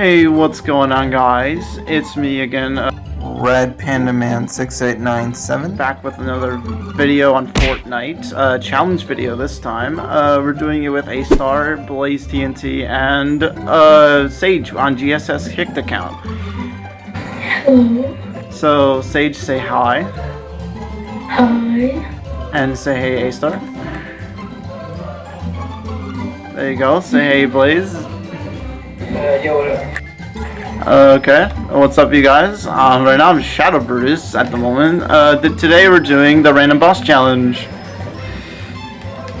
Hey, what's going on guys? It's me again, uh, Red Panda Man 6897. back with another video on Fortnite. Uh, challenge video this time. Uh, we're doing it with A-Star, Blaze TNT, and uh, Sage on GSS Kicked account. Hello. So, Sage, say hi, Hi. and say hey A-Star. There you go, say hey Blaze. Okay, what's up, you guys? Um, right now I'm Shadow Brutus at the moment. Uh, today we're doing the Random Boss Challenge.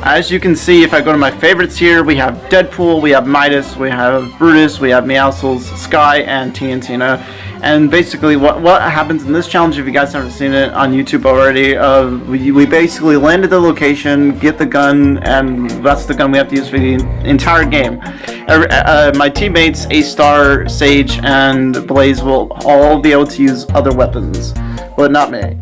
As you can see, if I go to my favorites here, we have Deadpool, we have Midas, we have Brutus, we have Meowscles, Sky, and TNTina. And basically, what what happens in this challenge, if you guys haven't seen it on YouTube already, uh, we, we basically land at the location, get the gun, and that's the gun we have to use for the entire game. Every, uh, my teammates, A-Star, Sage, and Blaze will all be able to use other weapons, but not me.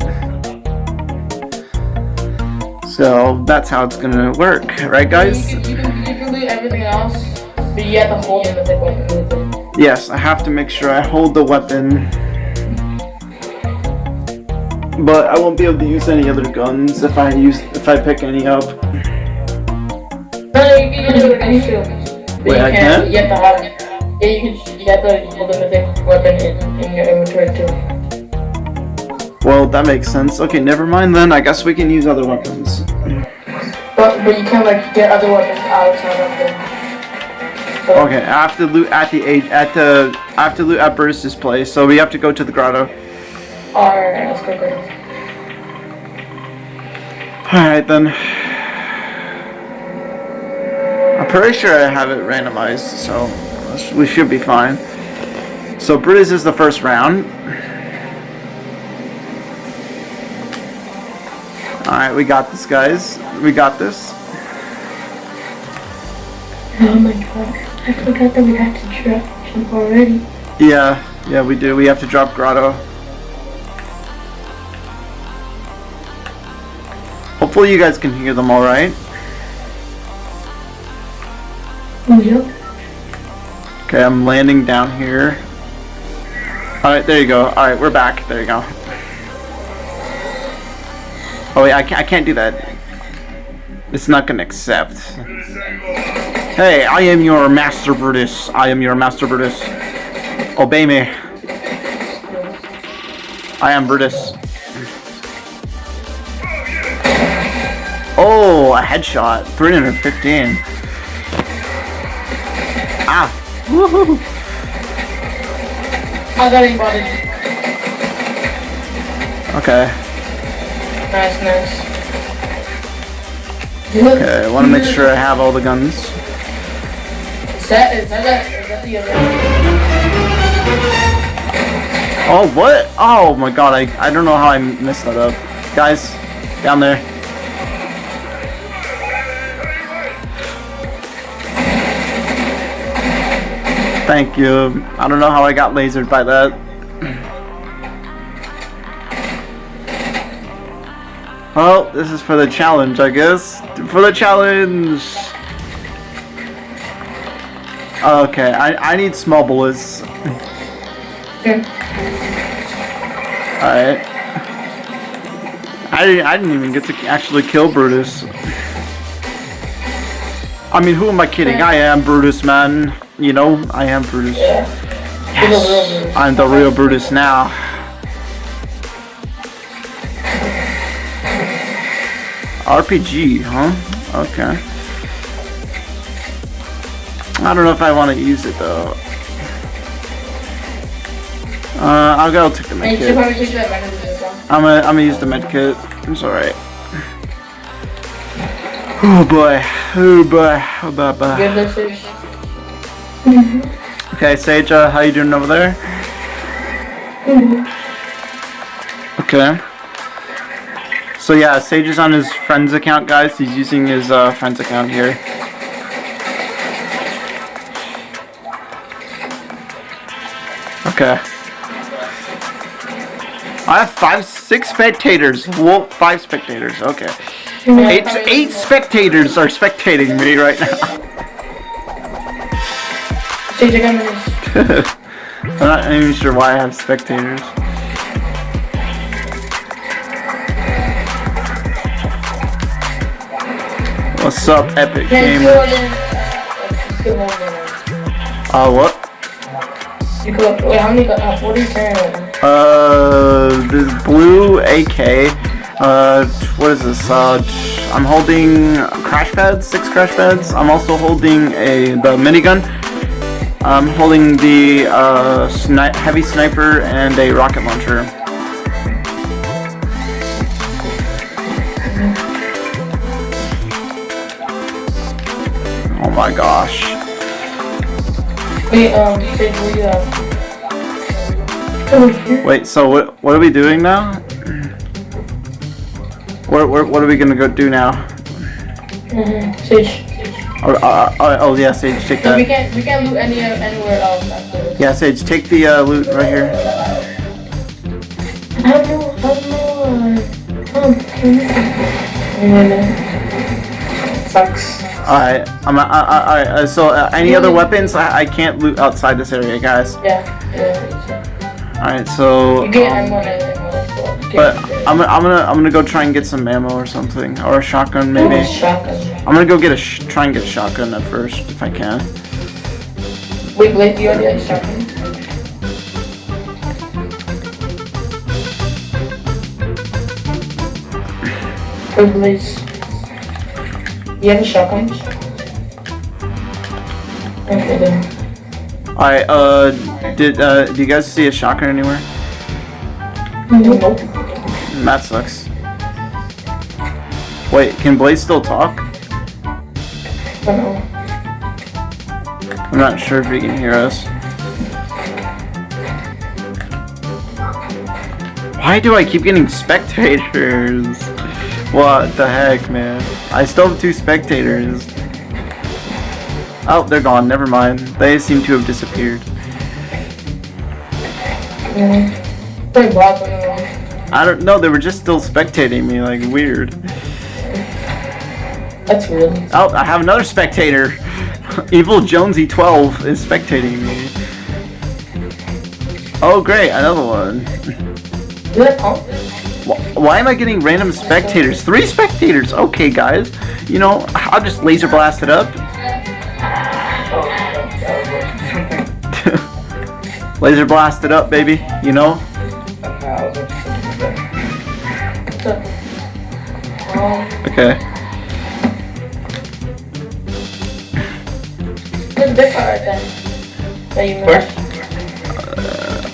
So that's how it's gonna work, right guys? You can, you can, you can do everything else, but you have to hold it. Yes, I have to make sure I hold the weapon. But I won't be able to use any other guns if I use if I pick any up. No, no, you can do any shield. Wait, I can't, can't? You have to have Yeah, you can. You have to hold the weapon in, in your inventory too. Well, that makes sense. Okay, never mind then. I guess we can use other weapons. But but you can't like get other weapons outside of them. Okay, I have to loot at the age at the I have to loot at Bruce's place, so we have to go to the grotto. Alright, let's go. Alright then. I'm pretty sure I have it randomized, so we should be fine. So Brutus is the first round. Alright, we got this guys. We got this. Oh my god, I forgot that we had to drop him already. Yeah, yeah we do. We have to drop grotto. Hopefully you guys can hear them alright. Oh yep. Okay, I'm landing down here. Alright, there you go. Alright, we're back. There you go. Oh wait, I can't, I can't do that. It's not gonna accept. Hey, I am your master Brutus. I am your master Brutus. Obey me. I am Brutus. Oh, a headshot. 315. Ah. Woohoo. I got anybody. Okay. Nice, nice. Okay, I want to make sure I have all the guns. Oh, what? Oh my god, I, I don't know how I messed that up. Guys, down there. Thank you. I don't know how I got lasered by that. Well, this is for the challenge, I guess. For the challenge! Okay, I, I need small bullets. Okay. Alright. I didn't, I didn't even get to actually kill Brutus. I mean, who am I kidding? I am Brutus, man. You know, I am Brutus. Yeah. You're the Brutus. I'm the real Brutus now. RPG, huh? Okay. I don't know if I want to use it though. Uh, I'll go take the medkit. probably take that back into the song. I'm gonna, I'm gonna use the medkit. It's alright. Oh boy. Oh boy. Oh boy. boy. Okay, Sage, uh, how you doing over there? Okay. So yeah, Sage is on his friend's account, guys. He's using his uh, friend's account here. Okay. I have five, six spectators. Well, five spectators. Okay. Eight, eight spectators are spectating me right now. I'm not even sure why I have spectators. What's up, Epic Gamer? kill it. Still holding Uh, what? You wait, how many, uh, what are you carrying? Uh, this blue AK. Uh, what is this? Uh, I'm holding crash pads, six crash pads. I'm also holding a the minigun. I'm holding the uh, sni- heavy sniper and a rocket launcher. Oh my gosh. Wait, um, Sage, what do you have? Oh. Wait, so what what are we doing now? What what, what are we gonna go do now? Sage. Oh, uh, uh, oh yeah, Sage, take So we can't, we can't loot any, anywhere else after. Yeah, Sage, take the uh, loot right here. I don't know, I don't know, uh, you- Sucks. Alright, I'm. Uh, uh, alright, uh, so uh, any other weapons? I, I can't loot outside this area, guys. Yeah, yeah. Alright, so. You um, ammo and everything else, but you but can't- I'm, I'm gonna I'm gonna go try and get some ammo or something or a shotgun maybe. Oh, Shotgun. I'm gonna go get a sh- try and get a shotgun at first if I can. Wait, Blake, do you already have a shotgun? Wait, Blaze. You have a shotgun? Okay then. Alright, uh, did uh, do you guys see a shotgun anywhere? Nope. That sucks. Wait, can Blaze still talk? I don't know. I'm not sure if he can hear us. Why do I keep getting spectators? What the heck, man? I still have two spectators. Oh, they're gone. Never mind. They seem to have disappeared. Pretty blocked on. I don't know. They were just still spectating me, like weird. That's weird. Oh, I have another spectator. Evil Jonesy 12 is spectating me. Oh, great, another one. Is that pump? Wh- Why am I getting random spectators? Three spectators. Okay, guys. You know, I'll just laser blast it up. Laser blast it up, baby. You know. Okay. there's a big part right there. That you missed.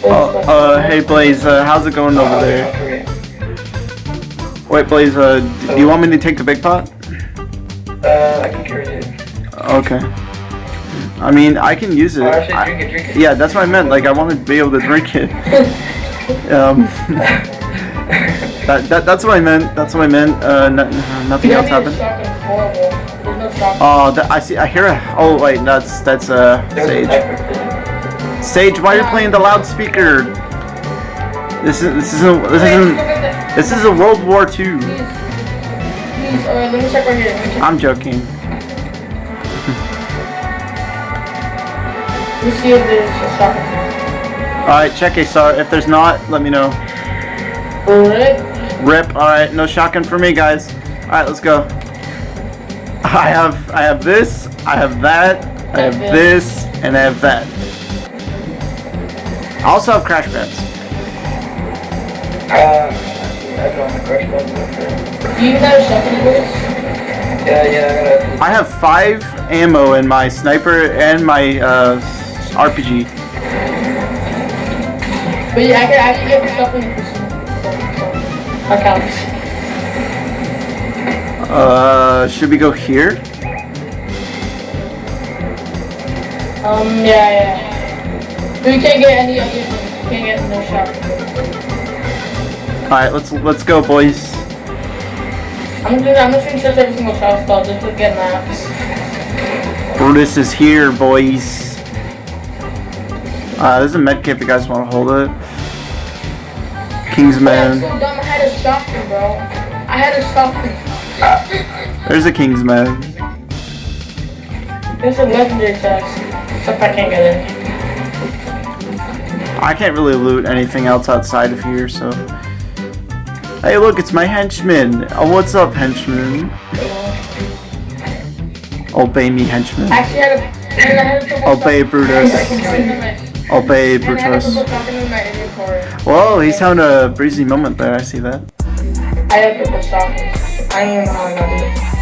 Uh, uh, hey Blaze, uh, how's it going over there? Wait, Blaze, uh, do you want me to take the big pot? Uh, I can carry it. Okay. I mean, I can use it. Oh, actually, I- drink it, drink it. yeah, that's what I meant. Like, I want to be able to drink it. Um, that, that, that's what I meant. That's what I meant. Uh, no, nothing else don't need a happened. shotgun. Horrible. There's no shotgun. Oh, that, I see. I hear a. Oh wait, that's that's uh Sage. Sage, why are you playing the loudspeaker? This is this isn't this isn't look at that. this is a World War II. Please, please, uh, let me check right here. Let me check. I'm joking. Let me see if there's a shotgun. All right, check A-Star. If there's not, let me know. Alright. Rip. All right, no shotgun for me, guys. All right, let's go. I have I have this. I have that. I have this, and I have that. I also have crash pads. Uh, I don't have crush buttons. Do you have a shotgun, Blaze? Yeah, yeah, I got I have five ammo in my sniper and my uh, RPG. But yeah, I can actually get the shotgun for some. That counts. Uh, should we go here? Um, yeah, yeah. We can't get any other things. You can't get no shotgun. All right, let's let's go, boys. I'm gonna, I'm gonna search every single shot spell just to get maps. Brutus is here, boys. Uh, there's a med kit if you guys want to hold it. Kingsman. so dumb. I had a shotgun, bro. I had a shotgun. There's a Kingsman. There's a legendary text. Except I can't get in. I can't really loot anything else outside of here, so. Hey, look, it's my henchman. Oh, what's up, henchman? Obey me, henchman. Actually, I had a. I had a Obey Brutus. Had Obey Brutus. stopping in my inventory. Whoa, he's having a breezy moment there. I see that. I had trouble stopping. I don't even know how I got it.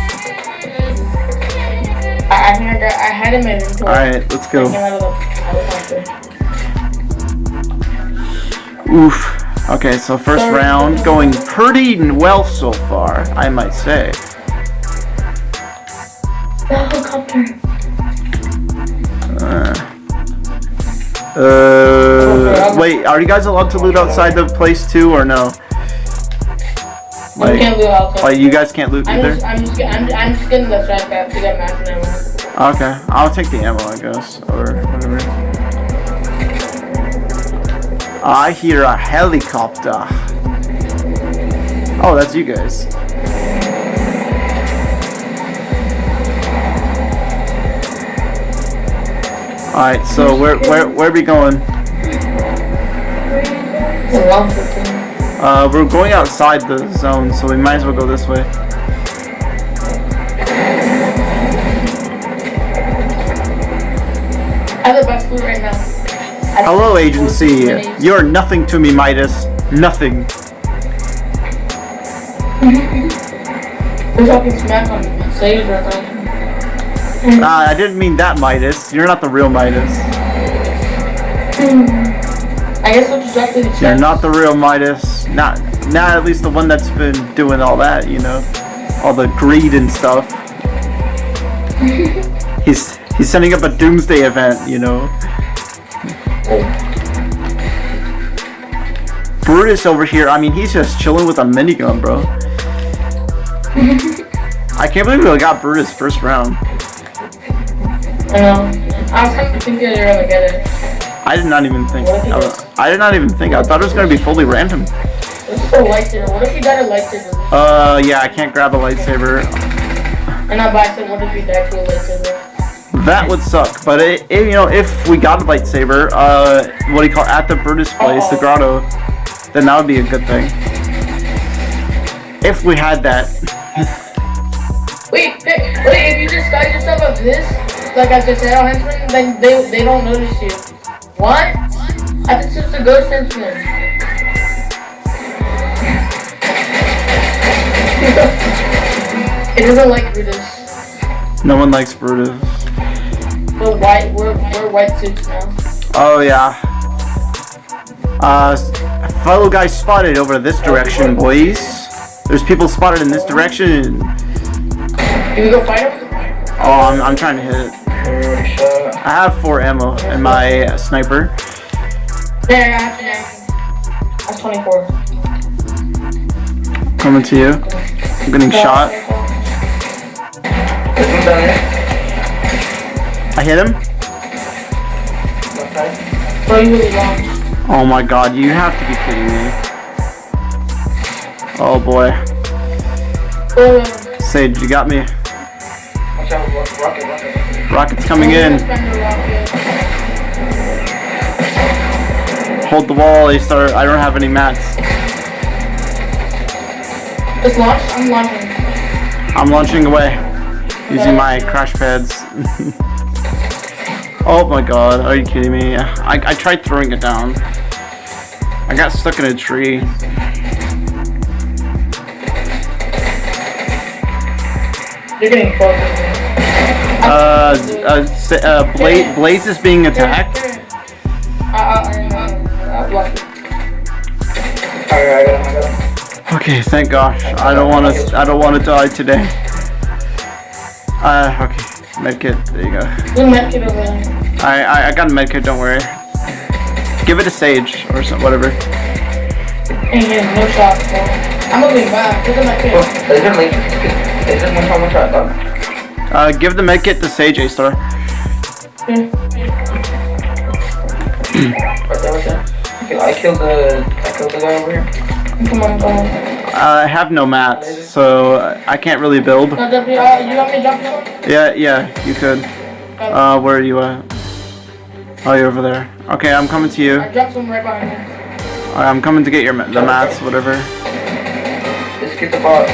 I, I think I got. I had him in inventory. Alright, let's go. came out of the. Out of the country. Oof. Okay, so first round going pretty well so far, I might say. The helicopter. Uh, uh, wait, are you guys allowed to loot outside the place too, or no? You can't do outside. like you guys can't loot I'm either? just, I'm just, I'm, I'm just getting the strike back to get max ammo. Okay, I'll take the ammo, I guess, or whatever. I hear a helicopter. Oh, that's you guys. Alright, so where where where are we going? Uh, we're going outside the zone, so we might as well go this way. I right now. Hello, agency. You're nothing to me, Midas. Nothing. We're talking smack on Sage or Ah, I didn't mean that, Midas. You're not the real Midas. I guess we'll just drop to the You're not the real Midas. Not, not at least the one that's been doing all that, you know, all the greed and stuff. he's he's setting up a doomsday event, you know. Brutus over here. I mean, he's just chilling with a minigun, bro. I can't believe we got Brutus first round. I know. I was kind of thinking you're gonna get it. I did not even think. I, was- I did not even think. I thought it was gonna be fully random. It's so lightsaber. What if you got a lightsaber? Uh, yeah, I can't grab a lightsaber. And not by accident, what if you die to a lightsaber? That would suck. But it, it, you know, if we got a lightsaber, uh, what do you call it? at the Brutus place, the grotto, then that would be a good thing. If we had that. Wait, wait, if you disguise yourself as this, like as a Shadow Henchman, then they, they don't notice you. What? I think it's just a ghost henchman. it doesn't like Brutus. No one likes Brutus. We're white, we're, we're white suits now. Oh yeah. Uh, fellow guys spotted over this direction, boys. There's people spotted in this direction. Can we go fight him? Oh, I'm, I'm trying to hit it. I have four ammo in my sniper. There, I have to yeah. That's 24. Coming to you. I'm getting shot. There's one down there. I hit him. Left side. Bro, you really long. Oh my god, you have to be kidding me. Oh boy. Sage, you got me. Rocket's coming in. Hold the wall, A start. I don't have any mats. Just launch? I'm launching. I'm launching away. Using my crash pads. oh my god, are you kidding me? I, I tried throwing it down. I got stuck in a tree. You're getting close. Uh, uh, Sa- uh Bla- Blaze is being attacked. I, I, I, I blocked it. Alright, I got him, I got him. Okay, thank gosh. I don't want to. I don't want to die today. Uh, okay. Medkit. There you go. Medkit over there. I, I I got a medkit. Don't worry. Give it a sage or some whatever. Ain't getting no shots, bro. I'm moving back. There's a Oh, medkit. there's a link. There's a one shot, one shot, done. Uh, give the medkit to Sage A star. Yeah. Right there, right there. Okay, I killed the, I killed the guy over here. Come on, come on. Uh, I have no mats, so I can't really build. No, W, uh, you want me to jump you? Yeah, yeah, you could. Uh, where are you at? Oh, you're over there. Okay, I'm coming to you. I dropped some right behind me. Alright, I'm coming to get your the mats, whatever. Let's get the bot.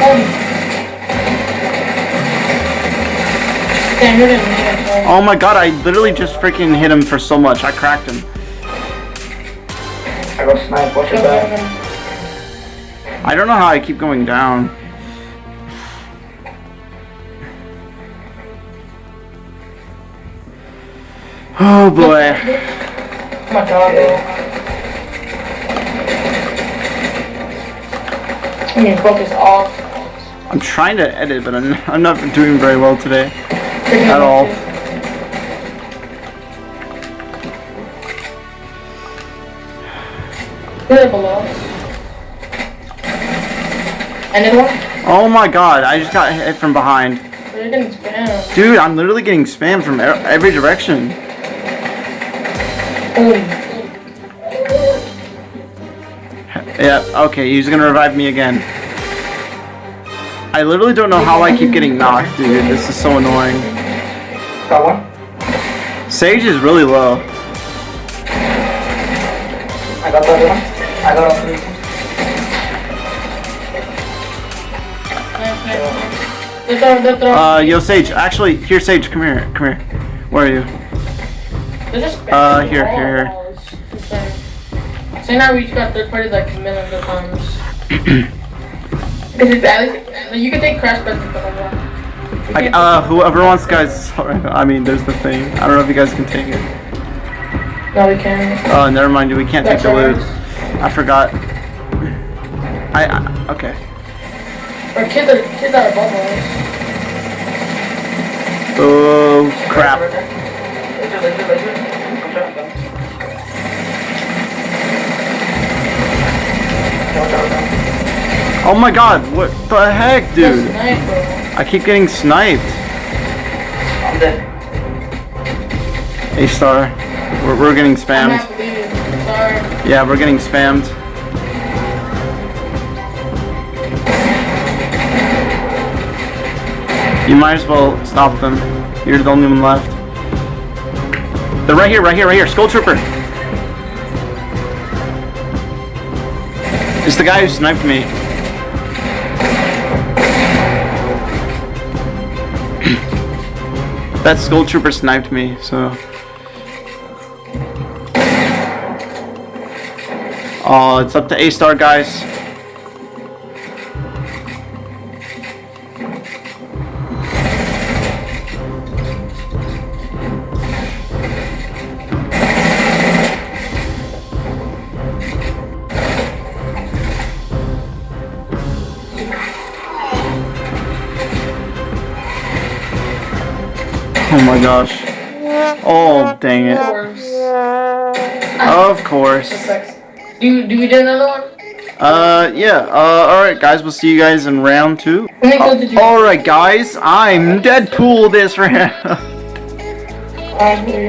Oh. Damn, you're gonna need it. My god, I literally just freaking hit him for so much. I cracked him. I got sniped. Watch your back. I don't know how I keep going down. Oh boy. Oh my god, bro. I mean, focus off. I'm trying to edit, but I'm, I'm not doing very well today. At all. Really below. Another one? Oh my god, I just got hit from behind. You're getting spammed. Dude, I'm literally getting spammed from every direction. Yeah, okay, he's gonna revive me again. I literally don't know how I keep getting knocked, dude. This is so annoying. Got one. Sage is really low. I got the other one. I got all three. They're throwing, they're throwing. Uh, yo, Sage. Actually, here, Sage. Come here. Come here. Where are you? They're just spamming uh, here, here, here. Walls. It's insane. So now we each got third parties like millions of times. It's at least, you can take crash stuff like. Uh, whoever wants, guys. I mean, there's the thing. I don't know if you guys can take it. No, we can. Oh, never mind. We can't take the loot. I forgot. I, I okay. Or kids are, kids are above us. Oh crap. Right there. Laser, laser, laser. Come shot them. Watch out, man. Oh my god, what the heck, dude? I keep getting sniped. I'm dead. A star. We're, we're getting spammed. not believing. Sorry. Yeah, we're getting spammed. You might as well stop them. You're the only one left. They're right here, right here, right here. Skull Trooper. It's the guy who sniped me. that Skull Trooper sniped me, so. Oh, it's up to A star, guys. Gosh. Oh, dang it. Of course. Do, do we do another one? Uh, yeah. Uh, alright, guys. We'll see you guys in round two. Let me go to the Alright, guys. I'm Deadpool this round.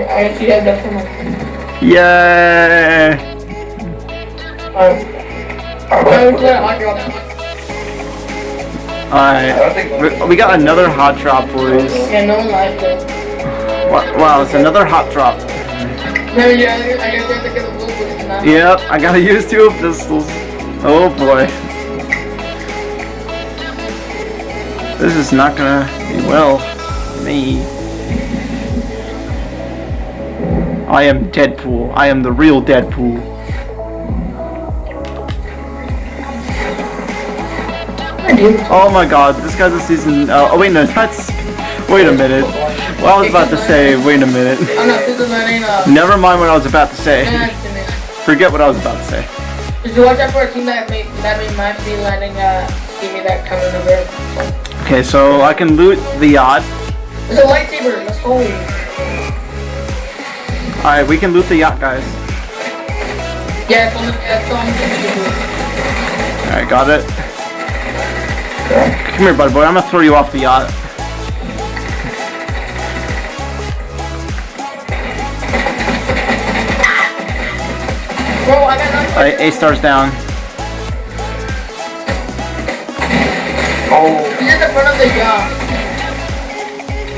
I actually have that for. Yay. I would let Audrey on that. Alright. We- We got another hot drop, boys. Yeah, no it. Wa- Wow, it's another hot drop. Yeah, I guess I have to get a little bit now. Yep, I gotta use two pistols. Oh boy. This is not gonna be well for me. I am Deadpool. I am the real Deadpool. Oh my god, this guy's a season. Uh, oh wait, no, that's. Wait a minute. I was about to say, wait a minute. I'm not thinking that ain't uh. Never mind what I was about to say. Forget what I was about to say. Did you watch out for a team that made that made might be landing uh give me that coming over? Okay, so I can loot the yacht. It's a lightsaber. Let's go. Alright, we can loot the yacht, guys. Yeah, it's on the that's on Alright, got it. Come here, buddy boy. I'm gonna throw you off the yacht. Alright, A star's down. Oh, He's at the front of the yacht.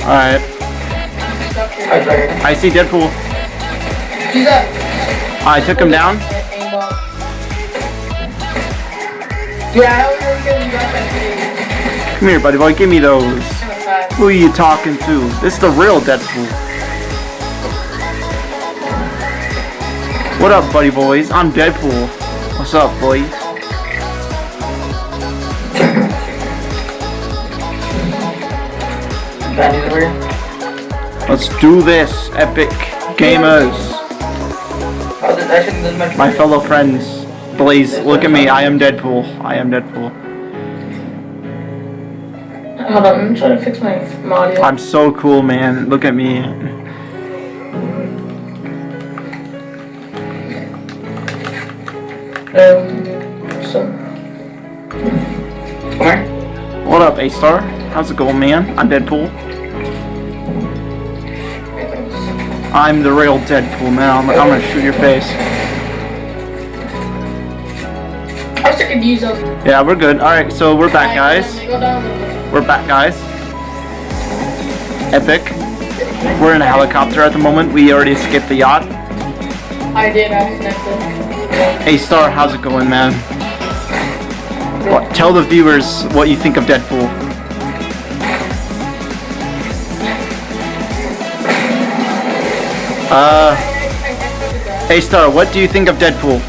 Alright. I see Deadpool. I took him down. Come here, buddy boy. Give me those. Who are you talking to? This is the real Deadpool. What up, buddy boys? I'm Deadpool. What's up, boys? Bandy's over here. Let's do this, epic gamers. This actually doesn't matter. My fellow friends. Blaze, look at me. I am Deadpool. I am Deadpool. Hold on, I'm trying to fix my my audio. I'm so cool, man. Look at me. Um, so, Come. What up, A-Star? How's it going, man? I'm Deadpool. I'm the real Deadpool, man. I'm, I'm gonna shoot your face. I was thinking to use those. Yeah, we're good. Alright, so we're back, guys. Go down a little bit. We're back, guys. Epic. We're in a helicopter at the moment. We already escaped the yacht. I did, I connected. Hey Star, how's it going, man? What, tell the viewers what you think of Deadpool. Uh, hey Star, what do you think of Deadpool?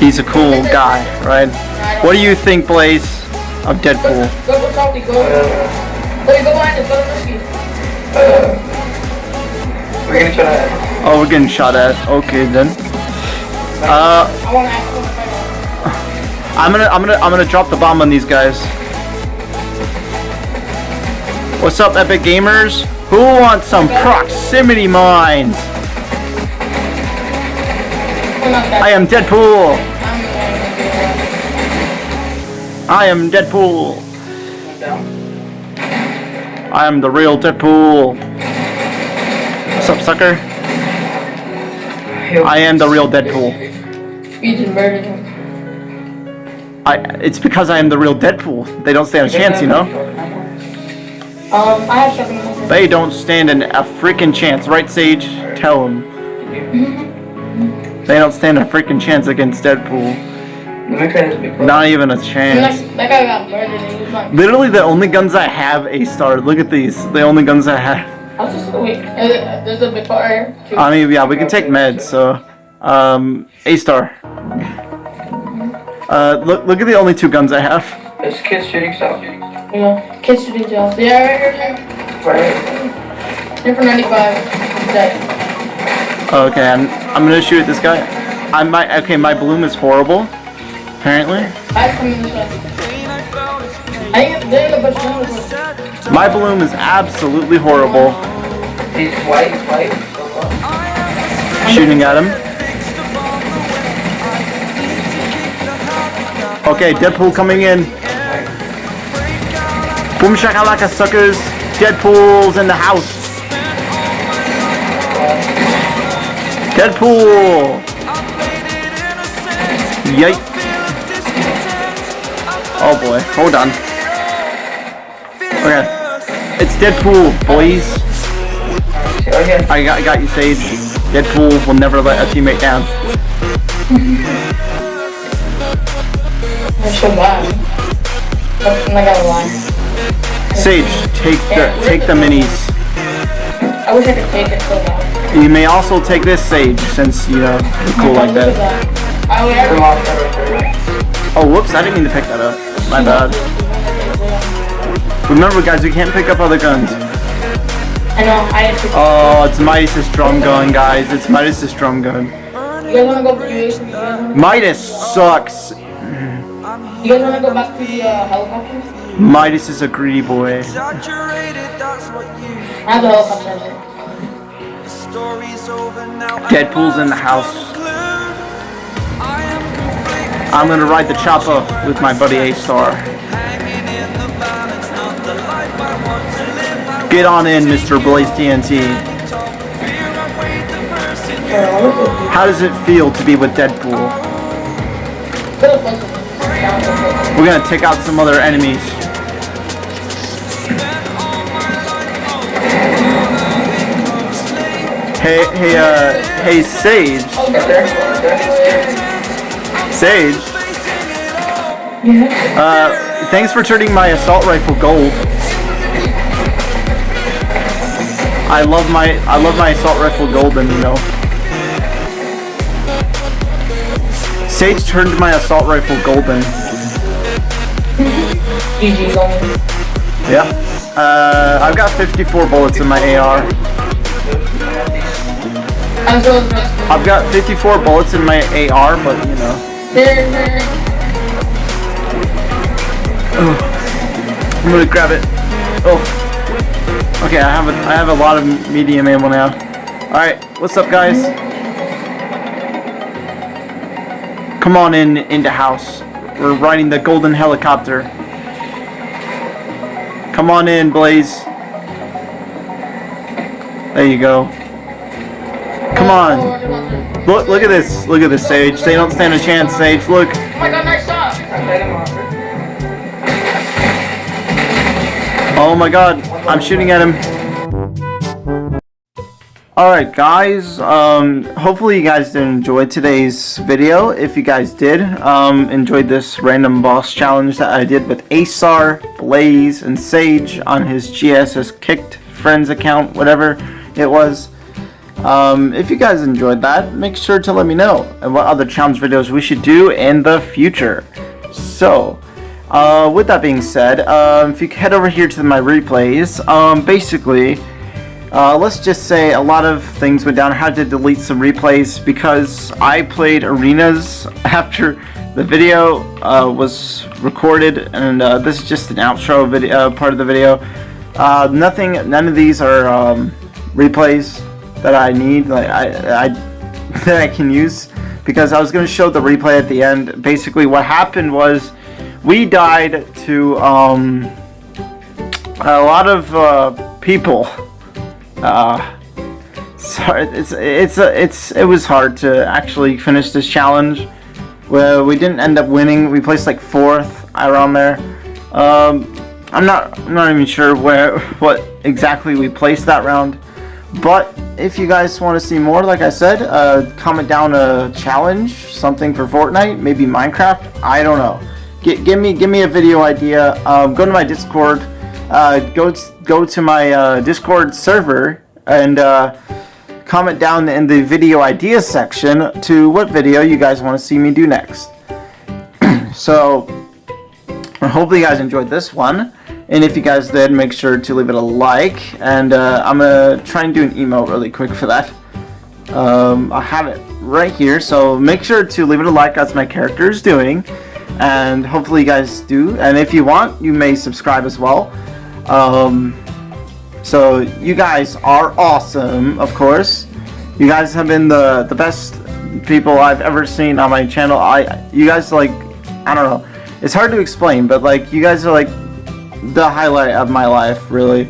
He's a cool guy, right? What do you think, Blaze, of Deadpool? We're gonna try. Oh, we're getting shot at. Okay then. Uh, I. I'm gonna, I'm gonna, I'm gonna drop the bomb on these guys. What's up, Epic Gamers? Who wants some proximity mines? I am Deadpool. I'm Deadpool. I am the real Deadpool. What's up, sucker? I am the real Deadpool. You just murdered him. I, it's because I am the real Deadpool. They don't stand a chance, you know? Um, I have seven. They don't stand an, a freaking chance, right, Sage? Tell them. They don't stand a freaking chance against Deadpool. Let me try this big one. Not even a chance. that, guy got murdered and he was Literally, the only guns I have A star. Look at these. The only guns I have. I was just, wait, uh, there's a big part I mean, yeah, we can take meds. So, um, A star. Uh, look, look at the only two guns I have. It's kids shooting stuff. You know, kids shooting jails. Yeah, right here, right Right. here. Here for 95. Dead. Okay, I'm, I'm gonna shoot at this guy. I might. Okay, my bloom is horrible. Apparently, I have coming this way. I think they're in the bush. they're in the bush. my balloon is absolutely horrible. He's white, he's white. Shooting at him. Okay, Deadpool coming in. Boom shakalaka suckers. Deadpool's in the house. Deadpool. Yike. Oh boy, hold on. Okay. It's Deadpool, boys. Here. I got, I got you, Sage. Deadpool will never let a teammate down. They're so bad. I'm not gonna lie. Sage, take the take the minis. I wish I could take it so bad. You may also take this Sage, since you know cool like that. I would Come ever. on, right there. Oh, whoops! I didn't mean to pick that up. My bad. Remember, guys, we can't pick up other guns. I know, I had to. Oh, it's Midas' drum gun, guys. It's Midas' drum gun. You guys wanna go for you? wanna- Midas sucks. You guys wanna go back to the uh, helicopter? Midas is a greedy boy. Exaggerated, that's what you I have the helicopter. The story's over now. Deadpool's in the house. I am gonna ride the chopper with my buddy A-Star. Get on in, Mr. Blaze TNT. How does it feel to be with Deadpool? We're gonna take out some other enemies. Hey, hey, uh, hey, Sage. Sage. Yeah. Uh, thanks for turning my assault rifle gold. I love my I love my assault rifle golden, you know. Sage turned my assault rifle golden. Yeah. Uh, I've got 54 bullets in my AR. As well as this. I've got 54 bullets in my AR, but you know. There. I'm gonna grab it. Oh. Okay, I have a I have a lot of medium ammo now. Alright, what's up guys? Come on in into house. We're riding the golden helicopter. Come on in, Blaze. There you go. Come Oh, on. I want to- Look look at this. Look at this, Sage. They don't stand a chance, Sage. Look. Oh my god, nice shot! I hit him off. Oh my god, I'm shooting at him. Alright guys, um, hopefully you guys did enjoy today's video. If you guys did, um, enjoyed this random boss challenge that I did with A-Star, Blaze, and Sage on his GSS Kicked Friends account, whatever it was. Um, if you guys enjoyed that, make sure to let me know and what other challenge videos we should do in the future. So, uh, with that being said, um, if you head over here to my replays, um, basically, uh, let's just say a lot of things went down. I had to delete some replays because I played arenas after the video uh, was recorded, and uh, this is just an outro video uh, part of the video. Nothing, none of these are um, replays that I need, like I, I that I can use because I was going to show the replay at the end. Basically, what happened was we died to um, a lot of uh, people. Uh, sorry, it's it's it's it was hard to actually finish this challenge. Well, we didn't end up winning. We placed like fourth around there. Um, I'm not I'm not even sure where what exactly we placed that round. But if you guys want to see more, like I said, uh, comment down a challenge, something for Fortnite, maybe Minecraft. I don't know. G give me give me a video idea. Um, go to my Discord. Uh, go go to my uh, Discord server and uh, comment down in the video idea section to what video you guys want to see me do next. so hopefully you guys enjoyed this one. And if you guys did, make sure to leave it a like. And uh, I'm going to try and do an email really quick for that. Um, I have it right here. So make sure to leave it a like as my character is doing. And hopefully you guys do. And if you want, you may subscribe as well. Um, so you guys are awesome, of course. You guys have been the, the best people I've ever seen on my channel. I You guys like, I don't know. It's hard to explain, but like you guys are like the highlight of my life, really.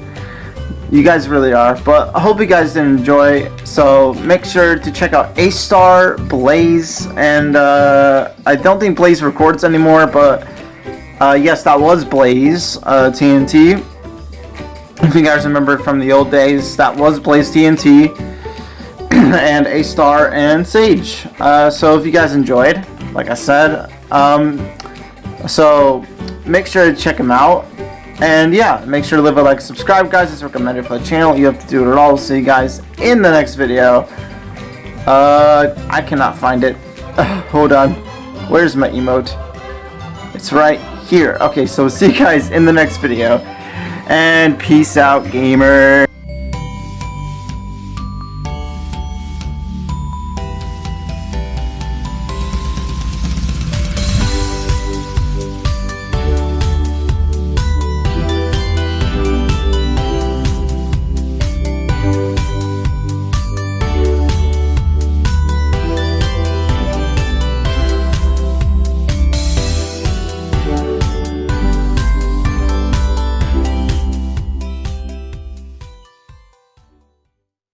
You guys really are. But I hope you guys did enjoy. So make sure to check out A Star, Blaze, and uh, I don't think Blaze records anymore, but uh, yes, that was Blaze uh, TNT. If you guys remember from the old days, that was Blaze TNT and A Star and Sage. Uh, so if you guys enjoyed, like I said, um, so make sure to check them out. And yeah, make sure to leave a like, subscribe, guys. It's recommended for the channel. You have to do it at all. See you guys in the next video. Uh, I cannot find it. hold on. Where's my emote? It's right here. Okay, so see you guys in the next video. And peace out, gamer.